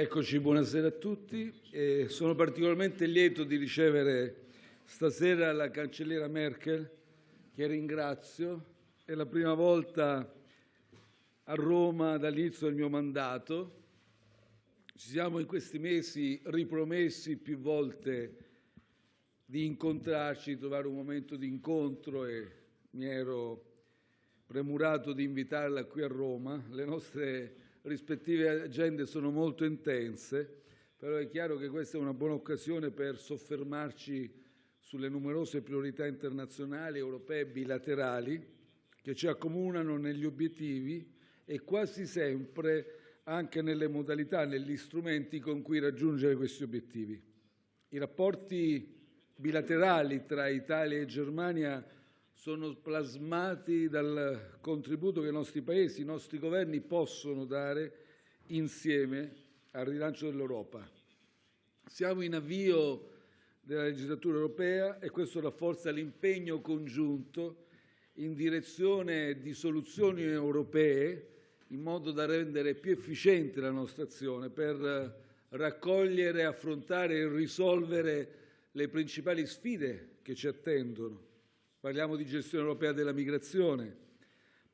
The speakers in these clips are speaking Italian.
Eccoci, buonasera a tutti. Eh, sono particolarmente lieto di ricevere stasera la cancelliera Merkel, che ringrazio. È la prima volta a Roma dall'inizio del mio mandato. Ci siamo in questi mesi ripromessi più volte di incontrarci, di trovare un momento di incontro e mi ero premurato di invitarla qui a Roma. Le nostre rispettive agende sono molto intense, però è chiaro che questa è una buona occasione per soffermarci sulle numerose priorità internazionali, europee e bilaterali che ci accomunano negli obiettivi e quasi sempre anche nelle modalità, negli strumenti con cui raggiungere questi obiettivi. I rapporti bilaterali tra Italia e Germania sono plasmati dal contributo che i nostri Paesi, i nostri governi possono dare insieme al rilancio dell'Europa. Siamo in avvio della legislatura europea e questo rafforza l'impegno congiunto in direzione di soluzioni europee in modo da rendere più efficiente la nostra azione per raccogliere, affrontare e risolvere le principali sfide che ci attendono parliamo di gestione europea della migrazione,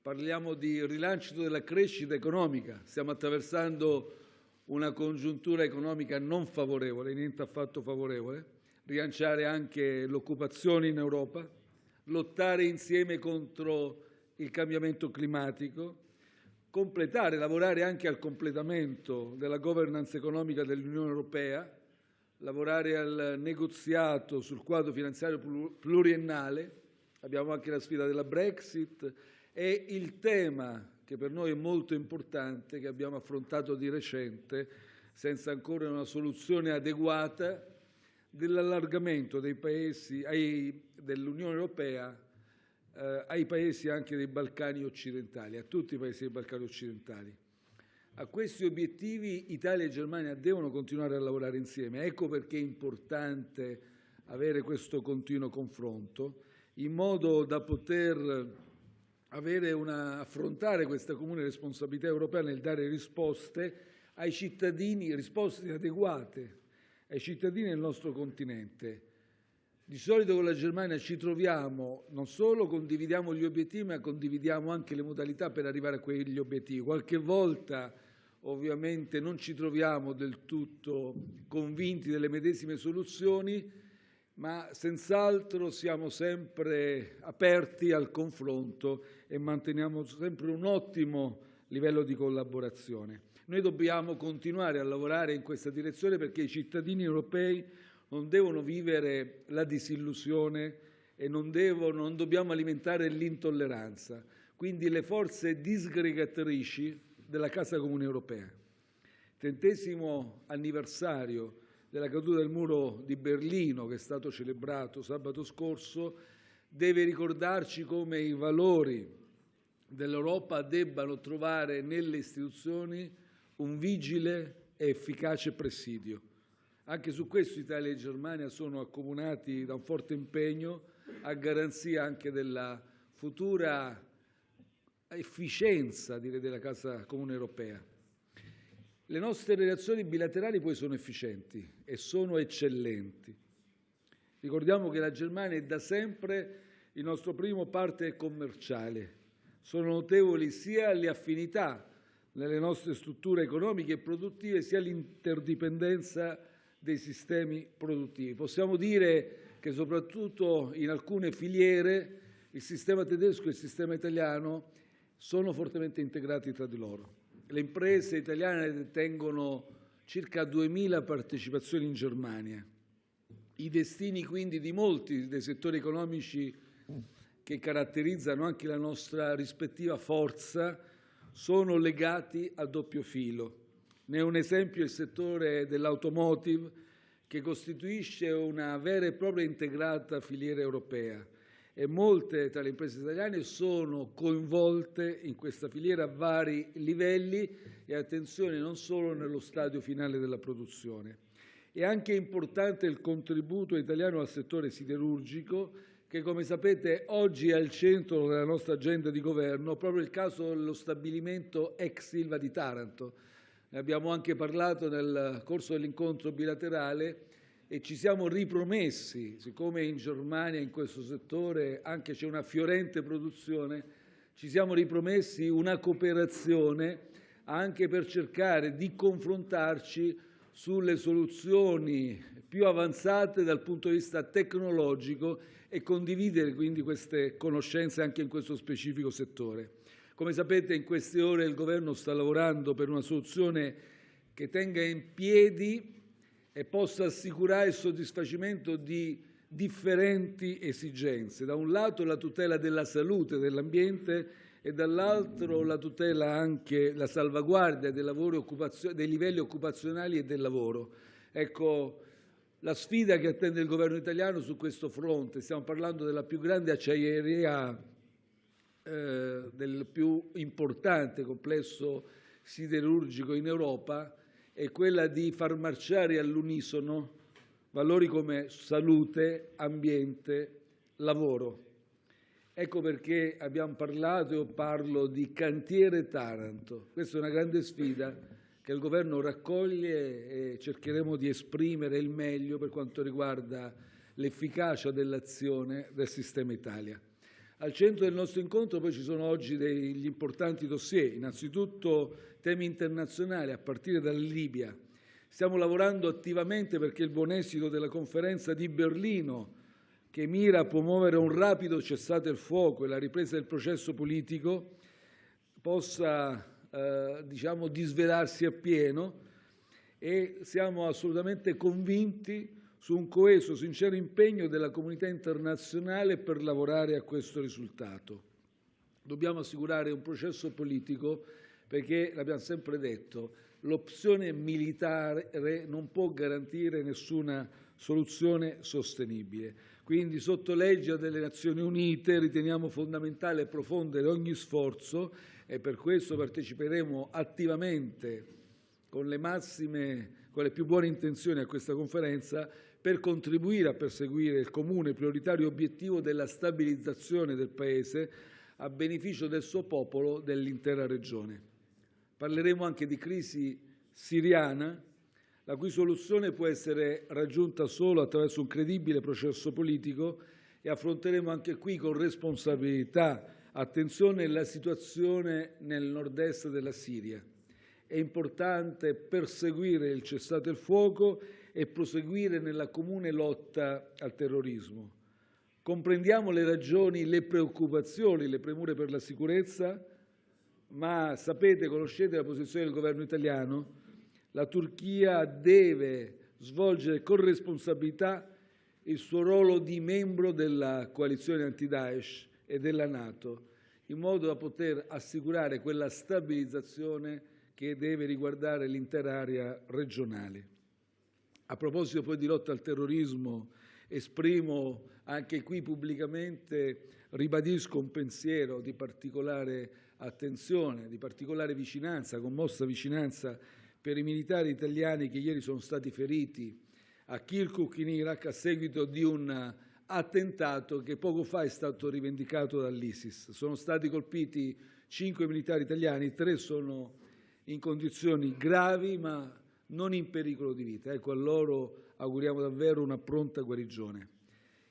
parliamo di rilancio della crescita economica. Stiamo attraversando una congiuntura economica non favorevole, niente affatto favorevole, rilanciare anche l'occupazione in Europa, lottare insieme contro il cambiamento climatico, completare, lavorare anche al completamento della governance economica dell'Unione Europea, lavorare al negoziato sul quadro finanziario pluriennale, abbiamo anche la sfida della Brexit e il tema che per noi è molto importante, che abbiamo affrontato di recente, senza ancora una soluzione adeguata, dell'allargamento dei paesi dell'Unione Europea eh, ai paesi anche dei Balcani occidentali, a tutti i paesi dei Balcani occidentali. A questi obiettivi Italia e Germania devono continuare a lavorare insieme. Ecco perché è importante avere questo continuo confronto in modo da poter una, affrontare questa comune responsabilità europea nel dare risposte ai cittadini, risposte adeguate ai cittadini del nostro continente. Di solito con la Germania ci troviamo, non solo condividiamo gli obiettivi, ma condividiamo anche le modalità per arrivare a quegli obiettivi. Qualche volta ovviamente non ci troviamo del tutto convinti delle medesime soluzioni, ma senz'altro siamo sempre aperti al confronto e manteniamo sempre un ottimo livello di collaborazione. Noi dobbiamo continuare a lavorare in questa direzione perché i cittadini europei non devono vivere la disillusione e non, devono, non dobbiamo alimentare l'intolleranza. Quindi le forze disgregatrici della Casa Comune Europea. Trentesimo anniversario della caduta del muro di Berlino, che è stato celebrato sabato scorso, deve ricordarci come i valori dell'Europa debbano trovare nelle istituzioni un vigile e efficace presidio. Anche su questo Italia e Germania sono accomunati da un forte impegno a garanzia anche della futura efficienza direi, della Casa Comune Europea. Le nostre relazioni bilaterali poi sono efficienti e sono eccellenti. Ricordiamo che la Germania è da sempre il nostro primo partner commerciale. Sono notevoli sia le affinità nelle nostre strutture economiche e produttive, sia l'interdipendenza dei sistemi produttivi. Possiamo dire che soprattutto in alcune filiere il sistema tedesco e il sistema italiano sono fortemente integrati tra di loro. Le imprese italiane detengono circa 2.000 partecipazioni in Germania. I destini quindi di molti dei settori economici che caratterizzano anche la nostra rispettiva forza sono legati a doppio filo. Ne è un esempio il settore dell'automotive che costituisce una vera e propria integrata filiera europea e molte tra le imprese italiane sono coinvolte in questa filiera a vari livelli e, attenzione, non solo nello stadio finale della produzione. È anche importante il contributo italiano al settore siderurgico che, come sapete, oggi è al centro della nostra agenda di governo proprio il caso dello stabilimento ex Silva di Taranto. ne abbiamo anche parlato nel corso dell'incontro bilaterale e ci siamo ripromessi, siccome in Germania in questo settore anche c'è una fiorente produzione, ci siamo ripromessi una cooperazione anche per cercare di confrontarci sulle soluzioni più avanzate dal punto di vista tecnologico e condividere quindi queste conoscenze anche in questo specifico settore. Come sapete in queste ore il Governo sta lavorando per una soluzione che tenga in piedi e possa assicurare il soddisfacimento di differenti esigenze. Da un lato la tutela della salute dell'ambiente e dall'altro la tutela anche, la salvaguardia dei, livelli occupazionali e del lavoro. Ecco, la sfida che attende il governo italiano su questo fronte, stiamo parlando della più grande acciaieria, eh, del più importante complesso siderurgico in Europa, è quella di far marciare all'unisono valori come salute, ambiente, lavoro. Ecco perché abbiamo parlato e parlo di cantiere Taranto. Questa è una grande sfida che il Governo raccoglie e cercheremo di esprimere il meglio per quanto riguarda l'efficacia dell'azione del sistema Italia. Al centro del nostro incontro poi ci sono oggi degli importanti dossier, innanzitutto temi internazionali a partire dalla Libia. Stiamo lavorando attivamente perché il buon esito della conferenza di Berlino, che mira a promuovere un rapido cessate il fuoco e la ripresa del processo politico, possa eh, diciamo, disvelarsi appieno e siamo assolutamente convinti su un coeso, sincero impegno della comunità internazionale per lavorare a questo risultato. Dobbiamo assicurare un processo politico perché, l'abbiamo sempre detto, l'opzione militare non può garantire nessuna soluzione sostenibile. Quindi, sotto legge delle Nazioni Unite, riteniamo fondamentale profondere ogni sforzo e per questo parteciperemo attivamente con le massime, con le più buone intenzioni a questa conferenza per contribuire a perseguire il comune prioritario obiettivo della stabilizzazione del Paese a beneficio del suo popolo, e dell'intera regione. Parleremo anche di crisi siriana, la cui soluzione può essere raggiunta solo attraverso un credibile processo politico e affronteremo anche qui con responsabilità, attenzione, la situazione nel nord-est della Siria. È importante perseguire il cessate il fuoco e proseguire nella comune lotta al terrorismo. Comprendiamo le ragioni, le preoccupazioni, le premure per la sicurezza, ma sapete, conoscete la posizione del governo italiano? La Turchia deve svolgere con responsabilità il suo ruolo di membro della coalizione anti-Daesh e della Nato, in modo da poter assicurare quella stabilizzazione che deve riguardare l'intera area regionale. A proposito poi di lotta al terrorismo, esprimo anche qui pubblicamente, ribadisco un pensiero di particolare attenzione, di particolare vicinanza, commossa vicinanza per i militari italiani che ieri sono stati feriti a Kirkuk in Iraq a seguito di un attentato che poco fa è stato rivendicato dall'ISIS. Sono stati colpiti cinque militari italiani, tre sono in condizioni gravi ma non in pericolo di vita. Ecco, a loro auguriamo davvero una pronta guarigione.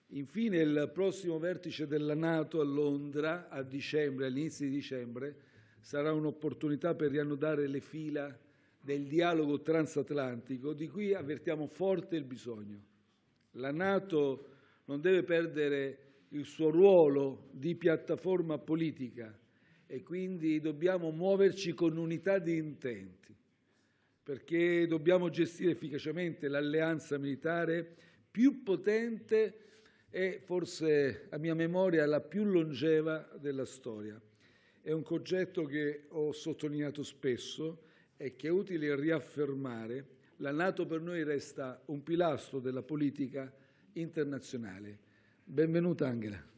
Infine, il prossimo vertice della Nato a Londra a dicembre, all'inizio di dicembre, sarà un'opportunità per riannodare le fila del dialogo transatlantico di cui avvertiamo forte il bisogno. La Nato non deve perdere il suo ruolo di piattaforma politica e quindi dobbiamo muoverci con unità di intenti perché dobbiamo gestire efficacemente l'alleanza militare più potente e forse, a mia memoria, la più longeva della storia. È un concetto che ho sottolineato spesso e che è utile riaffermare. La Nato per noi resta un pilastro della politica internazionale. Benvenuta Angela.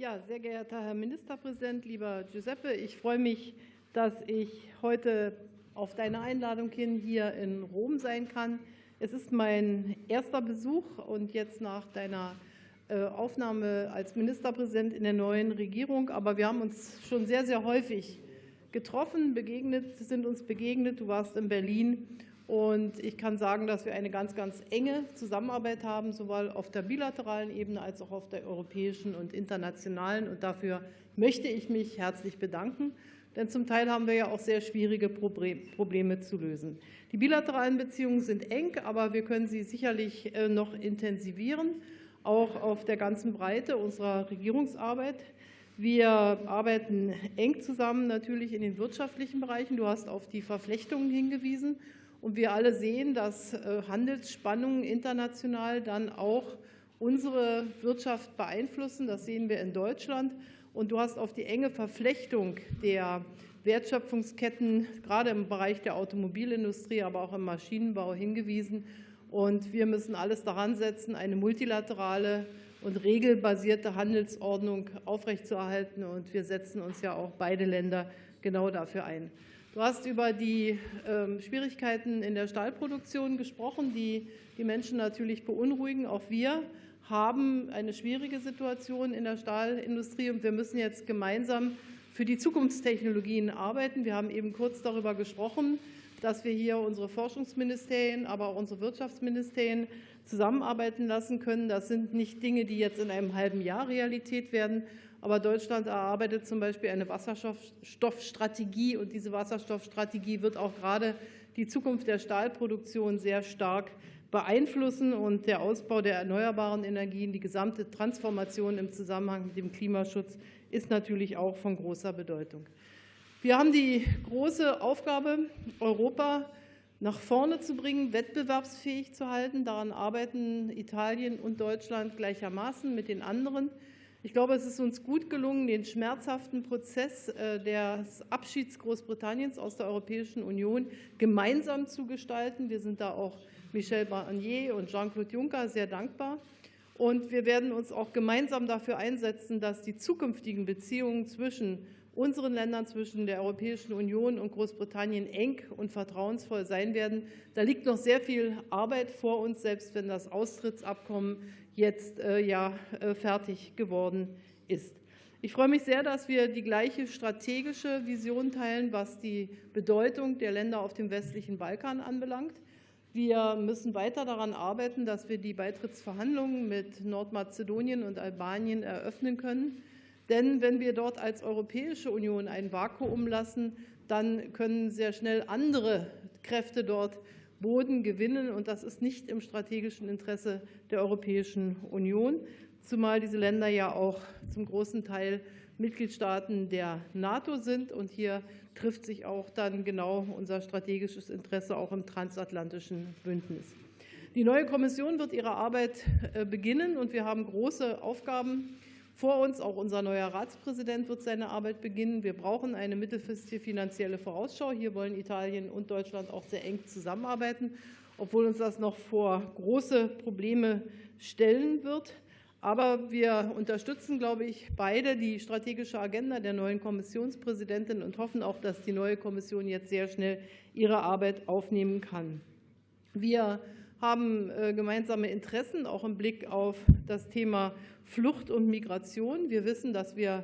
Ja, sehr geehrter Herr Ministerpräsident, lieber Giuseppe, ich freue mich, dass ich heute auf deine Einladung hin hier in Rom sein kann. Es ist mein erster Besuch und jetzt nach deiner äh, Aufnahme als Ministerpräsident in der neuen Regierung. Aber wir haben uns schon sehr, sehr häufig getroffen, begegnet, sind uns begegnet. Du warst in Berlin und ich kann sagen, dass wir eine ganz, ganz enge Zusammenarbeit haben, sowohl auf der bilateralen Ebene als auch auf der europäischen und internationalen. Und dafür möchte ich mich herzlich bedanken. Denn zum Teil haben wir ja auch sehr schwierige Probleme zu lösen. Die bilateralen Beziehungen sind eng, aber wir können sie sicherlich äh, noch intensivieren, auch auf der ganzen Breite unserer Regierungsarbeit. Wir arbeiten eng zusammen natürlich in den wirtschaftlichen Bereichen. Du hast auf die Verflechtungen hingewiesen. Und wir alle sehen, dass äh, Handelsspannungen international dann auch unsere Wirtschaft beeinflussen. Das sehen wir in Deutschland. Und du hast auf die enge Verflechtung der Wertschöpfungsketten, gerade im Bereich der Automobilindustrie, aber auch im Maschinenbau hingewiesen. Und wir müssen alles daran setzen, eine multilaterale und regelbasierte Handelsordnung aufrechtzuerhalten. Und wir setzen uns ja auch beide Länder genau dafür ein. Du hast über die ähm, Schwierigkeiten in der Stahlproduktion gesprochen, die die Menschen natürlich beunruhigen. Auch wir haben eine schwierige Situation in der Stahlindustrie und wir müssen jetzt gemeinsam für die Zukunftstechnologien arbeiten. Wir haben eben kurz darüber gesprochen, dass wir hier unsere Forschungsministerien, aber auch unsere Wirtschaftsministerien zusammenarbeiten lassen können. Das sind nicht Dinge, die jetzt in einem halben Jahr Realität werden, aber Deutschland erarbeitet zum Beispiel eine Wasserstoffstrategie und diese Wasserstoffstrategie wird auch gerade die Zukunft der Stahlproduktion sehr stark beeinflussen und der Ausbau der erneuerbaren Energien, die gesamte Transformation im Zusammenhang mit dem Klimaschutz ist natürlich auch von großer Bedeutung. Wir haben die große Aufgabe, Europa nach vorne zu bringen, wettbewerbsfähig zu halten. Daran arbeiten Italien und Deutschland gleichermaßen mit den anderen. Ich glaube, es ist uns gut gelungen, den schmerzhaften Prozess äh, des Abschieds Großbritanniens aus der Europäischen Union gemeinsam zu gestalten. Wir sind da auch Michel Barnier und Jean-Claude Juncker sehr dankbar. Und wir werden uns auch gemeinsam dafür einsetzen, dass die zukünftigen Beziehungen zwischen unseren Ländern, zwischen der Europäischen Union und Großbritannien eng und vertrauensvoll sein werden. Da liegt noch sehr viel Arbeit vor uns, selbst wenn das Austrittsabkommen jetzt äh, ja äh, fertig geworden ist. Ich freue mich sehr, dass wir die gleiche strategische Vision teilen, was die Bedeutung der Länder auf dem westlichen Balkan anbelangt. Wir müssen weiter daran arbeiten, dass wir die Beitrittsverhandlungen mit Nordmazedonien und Albanien eröffnen können. Denn wenn wir dort als Europäische Union ein Vakuum lassen, dann können sehr schnell andere Kräfte dort Boden gewinnen. Und das ist nicht im strategischen Interesse der Europäischen Union, zumal diese Länder ja auch zum großen Teil Mitgliedstaaten der NATO sind. Und hier trifft sich auch dann genau unser strategisches Interesse auch im transatlantischen Bündnis. Die neue Kommission wird ihre Arbeit äh, beginnen, und wir haben große Aufgaben vor uns. Auch unser neuer Ratspräsident wird seine Arbeit beginnen. Wir brauchen eine mittelfristige finanzielle Vorausschau. Hier wollen Italien und Deutschland auch sehr eng zusammenarbeiten, obwohl uns das noch vor große Probleme stellen wird. Aber wir unterstützen, glaube ich, beide die strategische Agenda der neuen Kommissionspräsidentin und hoffen auch, dass die neue Kommission jetzt sehr schnell ihre Arbeit aufnehmen kann. Wir haben äh, gemeinsame Interessen, auch im Blick auf das Thema Flucht und Migration. Wir wissen, dass wir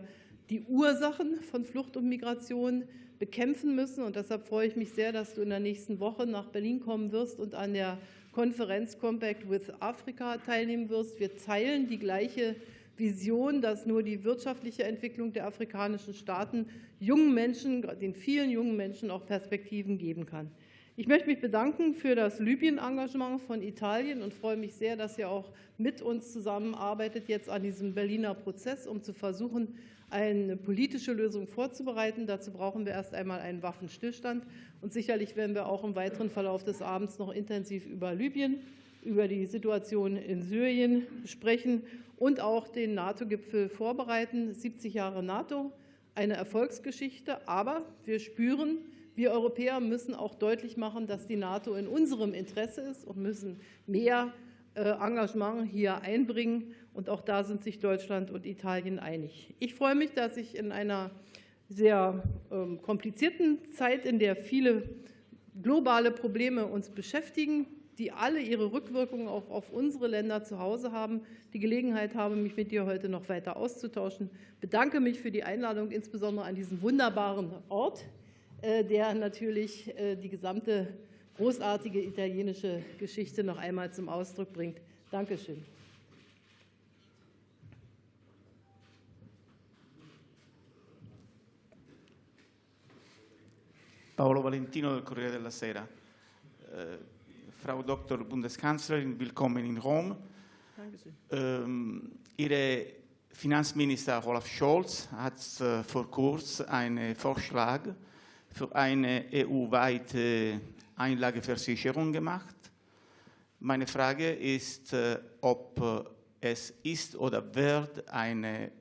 die Ursachen von Flucht und Migration bekämpfen müssen. Und deshalb freue ich mich sehr, dass du in der nächsten Woche nach Berlin kommen wirst und an der Konferenz Compact with Africa teilnehmen wirst. Wir teilen die gleiche Vision, dass nur die wirtschaftliche Entwicklung der afrikanischen Staaten jungen Menschen, den vielen jungen Menschen auch Perspektiven geben kann. Ich möchte mich bedanken für das Libyen-Engagement von Italien und freue mich sehr, dass ihr auch mit uns zusammenarbeitet jetzt an diesem Berliner Prozess, um zu versuchen, eine politische Lösung vorzubereiten. Dazu brauchen wir erst einmal einen Waffenstillstand. Und sicherlich werden wir auch im weiteren Verlauf des Abends noch intensiv über Libyen, über die Situation in Syrien sprechen und auch den NATO-Gipfel vorbereiten. 70 Jahre NATO, eine Erfolgsgeschichte. Aber wir spüren, wir Europäer müssen auch deutlich machen, dass die NATO in unserem Interesse ist und müssen mehr äh, Engagement hier einbringen. Und auch da sind sich Deutschland und Italien einig. Ich freue mich, dass ich in einer sehr ähm, komplizierten Zeit, in der viele globale Probleme uns beschäftigen, die alle ihre Rückwirkungen auch auf unsere Länder zu Hause haben, die Gelegenheit habe, mich mit dir heute noch weiter auszutauschen. Ich bedanke mich für die Einladung, insbesondere an diesen wunderbaren Ort, der natürlich äh, die gesamte großartige italienische Geschichte noch einmal zum Ausdruck bringt. Dankeschön. Paolo Valentino del Corriere della Sera. Äh, Frau Dr. Bundeskanzlerin, willkommen in Rom. Ähm, Ihre Finanzminister Olaf Scholz hat äh, vor kurzem einen Vorschlag für eine EU-weite Einlageversicherung gemacht. Meine Frage ist, äh, ob äh, es ist oder wird eine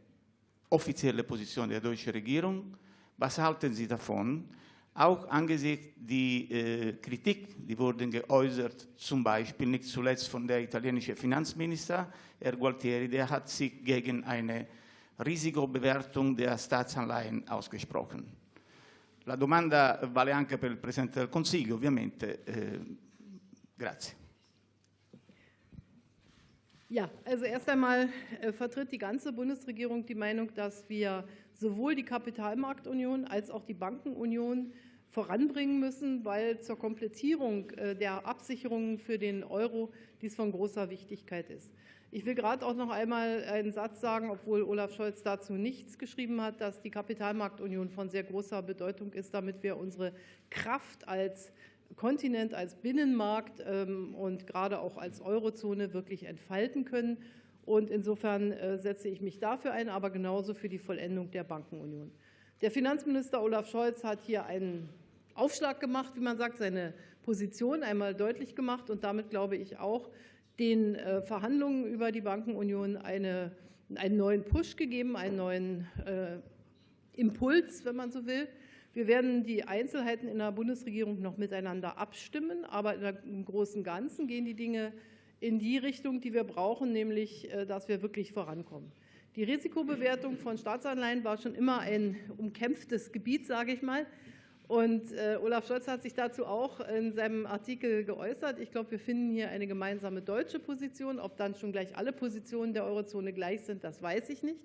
offizielle Position der deutschen Regierung. Was halten Sie davon? Auch angesichts der äh, Kritik, die wurden geäußert, zum Beispiel nicht zuletzt von der italienischen Finanzminister, Herr Gualtieri, der hat sich gegen eine Risikobewertung der Staatsanleihen ausgesprochen. La domanda vale anche per il Presidente del Consiglio, ovviamente. Eh, grazie. Ja, also erst einmal äh, vertritt die ganze Bundesregierung die Meinung, dass wir sowohl die Kapitalmarktunion als auch die Bankenunion voranbringen müssen, weil zur Komplettierung äh, der Absicherungen für den Euro dies von großer Wichtigkeit ist. Ich will gerade auch noch einmal einen Satz sagen, obwohl Olaf Scholz dazu nichts geschrieben hat, dass die Kapitalmarktunion von sehr großer Bedeutung ist, damit wir unsere Kraft als Kontinent, als Binnenmarkt ähm, und gerade auch als Eurozone wirklich entfalten können. Und insofern äh, setze ich mich dafür ein, aber genauso für die Vollendung der Bankenunion. Der Finanzminister Olaf Scholz hat hier einen Aufschlag gemacht, wie man sagt, seine Position einmal deutlich gemacht und damit, glaube ich, auch den äh, Verhandlungen über die Bankenunion eine, einen neuen Push gegeben, einen neuen äh, Impuls, wenn man so will. Wir werden die Einzelheiten in der Bundesregierung noch miteinander abstimmen, aber im Großen und Ganzen gehen die Dinge in die Richtung, die wir brauchen, nämlich äh, dass wir wirklich vorankommen. Die Risikobewertung von Staatsanleihen war schon immer ein umkämpftes Gebiet, sage ich mal. Und äh, Olaf Scholz hat sich dazu auch in seinem Artikel geäußert. Ich glaube, wir finden hier eine gemeinsame deutsche Position. Ob dann schon gleich alle Positionen der Eurozone gleich sind, das weiß ich nicht.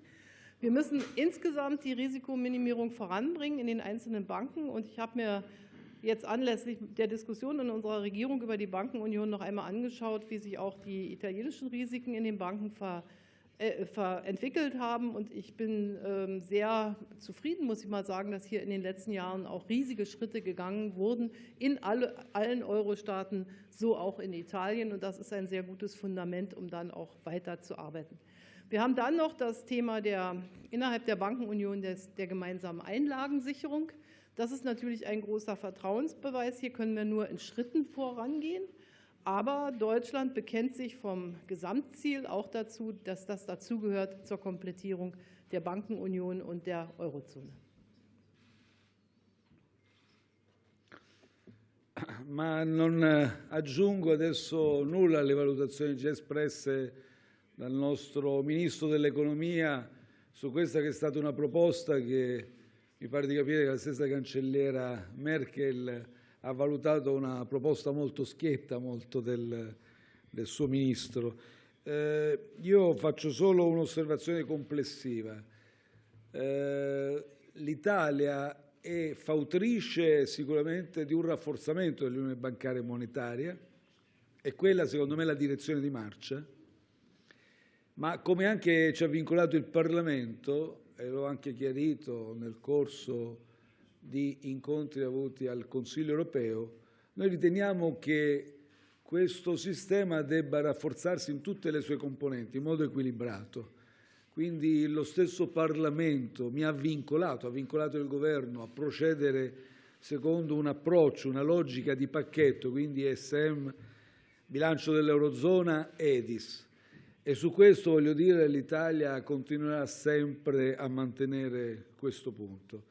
Wir müssen insgesamt die Risikominimierung voranbringen in den einzelnen Banken. Und ich habe mir jetzt anlässlich der Diskussion in unserer Regierung über die Bankenunion noch einmal angeschaut, wie sich auch die italienischen Risiken in den Banken äh, entwickelt haben. Und ich bin ähm, sehr zufrieden, muss ich mal sagen, dass hier in den letzten Jahren auch riesige Schritte gegangen wurden in alle, allen Euro-Staaten, so auch in Italien. Und das ist ein sehr gutes Fundament, um dann auch weiterzuarbeiten. Wir haben dann noch das Thema der, innerhalb der Bankenunion des, der gemeinsamen Einlagensicherung. Das ist natürlich ein großer Vertrauensbeweis. Hier können wir nur in Schritten vorangehen. Aber Deutschland bekennt sich vom Gesamtziel auch dazu, dass das dazugehört zur Komplettierung der Bankenunion und der Eurozone. Ma non eh, aggiungo adesso nulla alle valutazioni già espresse dal nostro Ministro dell'Economia su questa che è stata una proposta che mi pare di capire che la stessa cancelliera Merkel ha valutato una proposta molto schietta molto del, del suo Ministro. Eh, io faccio solo un'osservazione complessiva. Eh, L'Italia è fautrice sicuramente di un rafforzamento dell'unione bancaria e monetaria, e quella secondo me è la direzione di marcia, ma come anche ci ha vincolato il Parlamento, e l'ho anche chiarito nel corso di incontri avuti al Consiglio europeo, noi riteniamo che questo sistema debba rafforzarsi in tutte le sue componenti in modo equilibrato. Quindi lo stesso Parlamento mi ha vincolato, ha vincolato il Governo a procedere secondo un approccio, una logica di pacchetto, quindi ESM, bilancio dell'Eurozona, EDIS. E su questo voglio dire che l'Italia continuerà sempre a mantenere questo punto.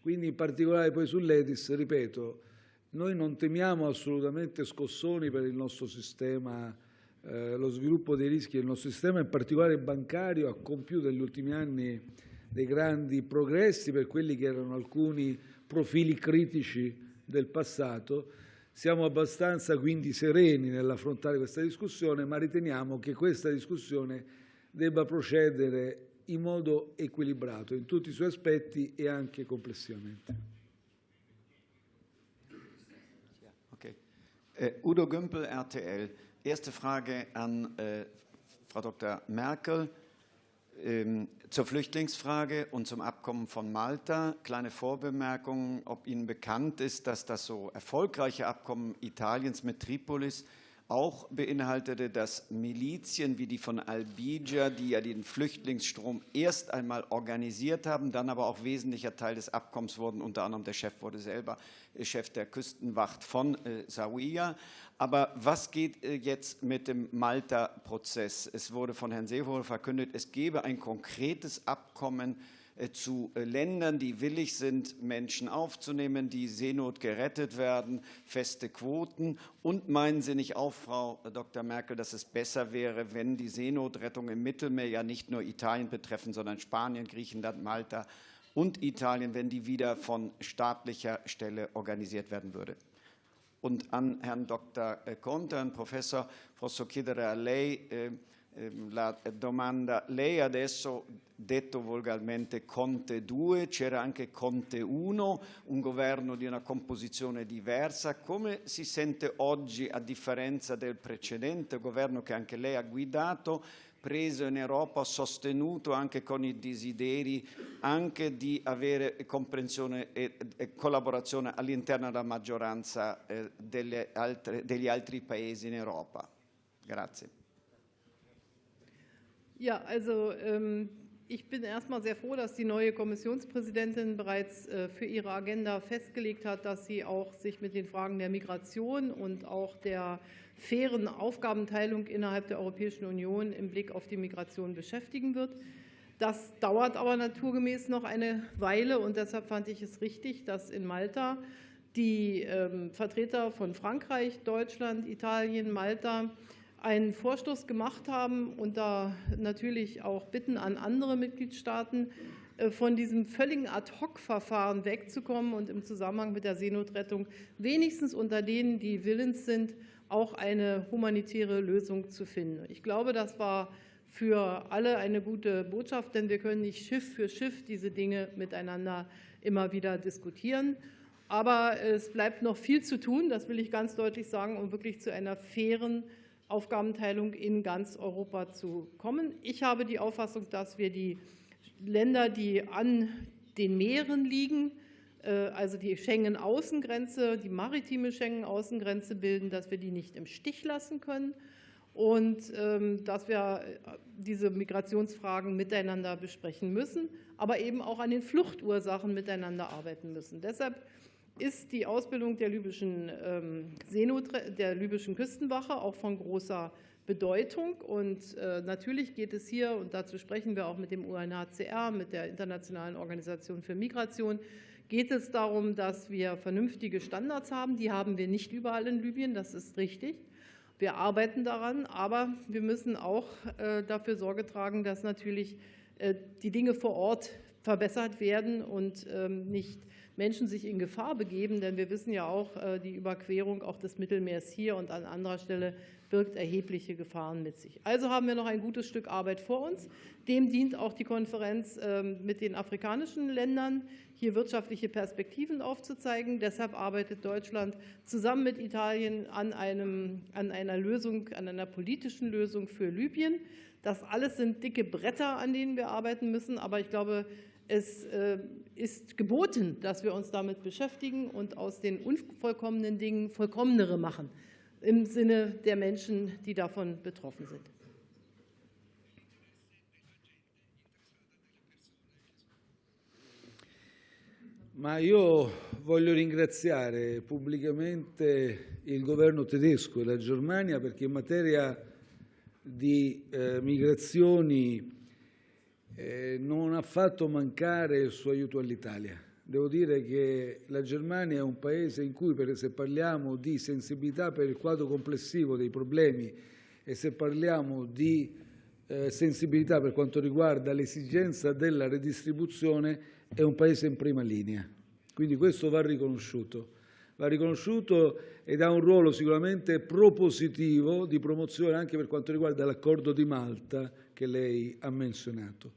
Quindi in particolare poi sull'EDIS, ripeto, noi non temiamo assolutamente scossoni per il nostro sistema, eh, lo sviluppo dei rischi del nostro sistema, in particolare bancario, ha compiuto negli ultimi anni dei grandi progressi per quelli che erano alcuni profili critici del passato. Siamo abbastanza quindi sereni nell'affrontare questa discussione, ma riteniamo che questa discussione debba procedere in modo equilibrato in tutti i suoi aspetti e anche complessivamente. Okay. Äh, Udo Gümpel, RTL. Erste Frage an äh, Frau Dr. Merkel. Ähm, zur Flüchtlingsfrage und zum Abkommen von Malta. Kleine Vorbemerkung, ob Ihnen bekannt ist, dass das so erfolgreiche Abkommen Italiens mit Tripolis auch beinhaltete, dass Milizien wie die von Al-Bija, die ja den Flüchtlingsstrom erst einmal organisiert haben, dann aber auch wesentlicher Teil des Abkommens wurden. Unter anderem der Chef wurde selber Chef der Küstenwacht von äh, Zawiya. Aber was geht äh, jetzt mit dem Malta-Prozess? Es wurde von Herrn Seehofer verkündet, es gebe ein konkretes Abkommen äh, zu äh, Ländern, die willig sind, Menschen aufzunehmen, die Seenot gerettet werden, feste Quoten. Und meinen Sie nicht auch, Frau Dr. Merkel, dass es besser wäre, wenn die Seenotrettung im Mittelmeer ja nicht nur Italien betreffen, sondern Spanien, Griechenland, Malta und Italien, wenn die wieder von staatlicher Stelle organisiert werden würde? Und an Herrn Dr. Conte, Herrn Professor, posso chiedere a lei eh, la domanda. Lei adesso detto volgarmente Conte 2, c'era anche Conte 1, un governo di una composizione diversa. Come si sente oggi, a differenza del precedente governo che anche lei ha guidato, preso in Europa, sostenuto anche con i desideri anche di avere comprensione e, e collaborazione all'interno della maggioranza eh, altre, degli altri paesi in Europa. Grazie. Ja, also ähm, ich bin erstmal sehr froh, dass die neue Kommissionspräsidentin bereits äh, für ihre Agenda festgelegt hat, dass sie auch sich mit den Fragen der Migration und auch der fairen Aufgabenteilung innerhalb der Europäischen Union im Blick auf die Migration beschäftigen wird. Das dauert aber naturgemäß noch eine Weile und deshalb fand ich es richtig, dass in Malta die ähm, Vertreter von Frankreich, Deutschland, Italien, Malta einen Vorstoß gemacht haben und da natürlich auch bitten an andere Mitgliedstaaten, äh, von diesem völligen Ad-Hoc-Verfahren wegzukommen und im Zusammenhang mit der Seenotrettung wenigstens unter denen, die willens sind, auch eine humanitäre Lösung zu finden. Ich glaube, das war für alle eine gute Botschaft, denn wir können nicht Schiff für Schiff diese Dinge miteinander immer wieder diskutieren. Aber es bleibt noch viel zu tun, das will ich ganz deutlich sagen, um wirklich zu einer fairen Aufgabenteilung in ganz Europa zu kommen. Ich habe die Auffassung, dass wir die Länder, die an den Meeren liegen, äh, also die Schengen-Außengrenze, die maritime Schengen-Außengrenze bilden, dass wir die nicht im Stich lassen können und ähm, dass wir äh, diese Migrationsfragen miteinander besprechen müssen, aber eben auch an den Fluchtursachen miteinander arbeiten müssen. Deshalb ist die Ausbildung der libyschen, ähm, Seenot der libyschen Küstenwache auch von großer Bedeutung. Und äh, natürlich geht es hier, und dazu sprechen wir auch mit dem UNHCR, mit der Internationalen Organisation für Migration, geht es darum, dass wir vernünftige Standards haben. Die haben wir nicht überall in Libyen, das ist richtig. Wir arbeiten daran, aber wir müssen auch äh, dafür Sorge tragen, dass natürlich äh, die Dinge vor Ort verbessert werden und ähm, nicht Menschen sich in Gefahr begeben, denn wir wissen ja auch, äh, die Überquerung auch des Mittelmeers hier und an anderer Stelle birgt erhebliche Gefahren mit sich. Also haben wir noch ein gutes Stück Arbeit vor uns. Dem dient auch die Konferenz ähm, mit den afrikanischen Ländern, hier wirtschaftliche Perspektiven aufzuzeigen. Deshalb arbeitet Deutschland zusammen mit Italien an, einem, an einer Lösung, an einer politischen Lösung für Libyen. Das alles sind dicke Bretter, an denen wir arbeiten müssen, aber ich glaube, es äh, ist geboten, dass wir uns damit beschäftigen und aus den unvollkommenen Dingen vollkommenere machen, im Sinne der Menschen, die davon betroffen sind. Ma io voglio ringraziare pubblicamente il governo tedesco e la Germania perché in materia di eh, migrazioni eh, non ha fatto mancare il suo aiuto all'Italia. Devo dire che la Germania è un Paese in cui, se parliamo di sensibilità per il quadro complessivo dei problemi e se parliamo di eh, sensibilità per quanto riguarda l'esigenza della redistribuzione, è un Paese in prima linea. Quindi questo va riconosciuto. Va riconosciuto ed ha un ruolo sicuramente propositivo di promozione anche per quanto riguarda l'accordo di Malta che lei ha menzionato.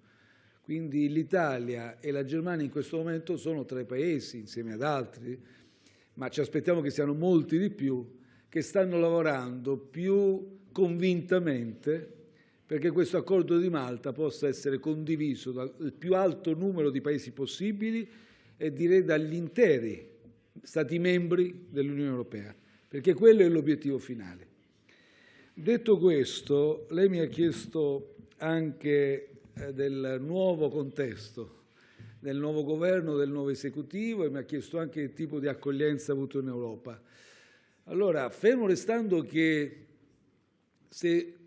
Quindi l'Italia e la Germania in questo momento sono tra i paesi, insieme ad altri, ma ci aspettiamo che siano molti di più, che stanno lavorando più convintamente perché questo accordo di Malta possa essere condiviso dal più alto numero di paesi possibili e direi dagli interi Stati membri dell'Unione Europea, perché quello è l'obiettivo finale. Detto questo, lei mi ha chiesto anche eh, del nuovo contesto, del nuovo governo, del nuovo esecutivo e mi ha chiesto anche il tipo di accoglienza avuto in Europa. Allora, fermo restando che se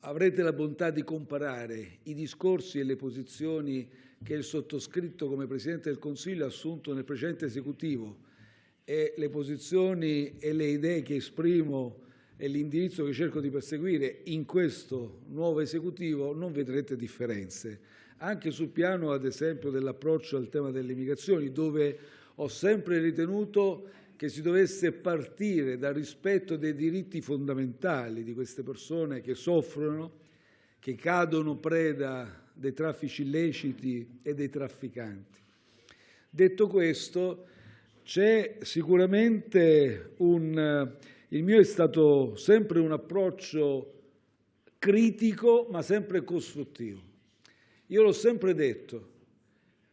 avrete la bontà di comparare i discorsi e le posizioni che il sottoscritto come Presidente del Consiglio ha assunto nel precedente esecutivo e le posizioni e le idee che esprimo e l'indirizzo che cerco di perseguire in questo nuovo esecutivo non vedrete differenze, anche sul piano ad esempio dell'approccio al tema delle migrazioni, dove ho sempre ritenuto che si dovesse partire dal rispetto dei diritti fondamentali di queste persone che soffrono, che cadono preda dei traffici illeciti e dei trafficanti. Detto questo, c'è sicuramente un... Il mio è stato sempre un approccio critico, ma sempre costruttivo. Io l'ho sempre detto,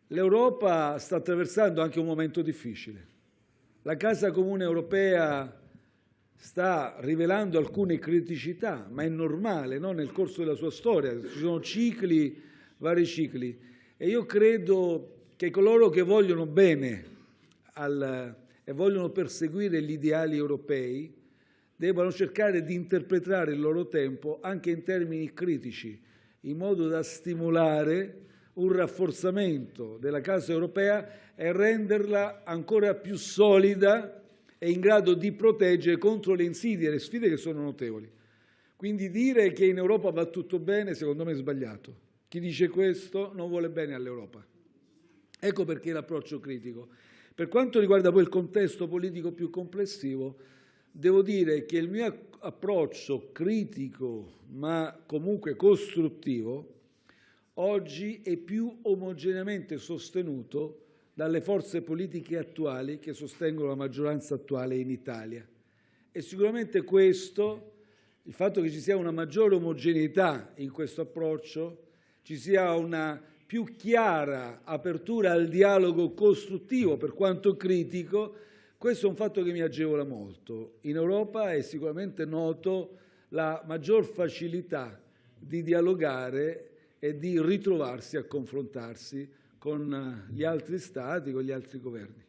l'Europa sta attraversando anche un momento difficile. La Casa Comune Europea sta rivelando alcune criticità, ma è normale no? nel corso della sua storia, ci sono cicli, vari cicli e io credo che coloro che vogliono bene al, e vogliono perseguire gli ideali europei debbano cercare di interpretare il loro tempo anche in termini critici, in modo da stimolare un rafforzamento della Casa europea e renderla ancora più solida e in grado di proteggere contro le insidie e le sfide che sono notevoli. Quindi dire che in Europa va tutto bene, secondo me è sbagliato. Chi dice questo non vuole bene all'Europa. Ecco perché l'approccio critico. Per quanto riguarda poi il contesto politico più complessivo, devo dire che il mio approccio critico, ma comunque costruttivo, oggi è più omogeneamente sostenuto dalle forze politiche attuali che sostengono la maggioranza attuale in Italia. E sicuramente questo, il fatto che ci sia una maggiore omogeneità in questo approccio, ci sia una più chiara apertura al dialogo costruttivo, per quanto critico, questo è un fatto che mi agevola molto. In Europa è sicuramente noto la maggior facilità di dialogare e di ritrovarsi a confrontarsi con gli altri Stati, con gli altri governi.